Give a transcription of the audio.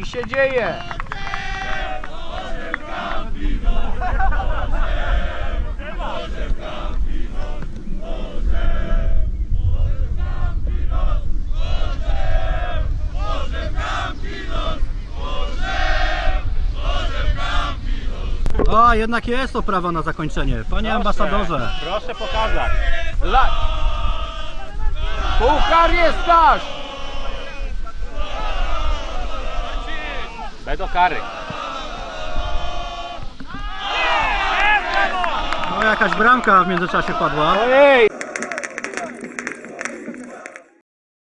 się dzieje? O, jednak jest oprawa na zakończenie. Panie ambasadorze. Proszę pokazać. La... Puchar jest nasz! Będą kary. No jakaś bramka w międzyczasie padła. Ojej!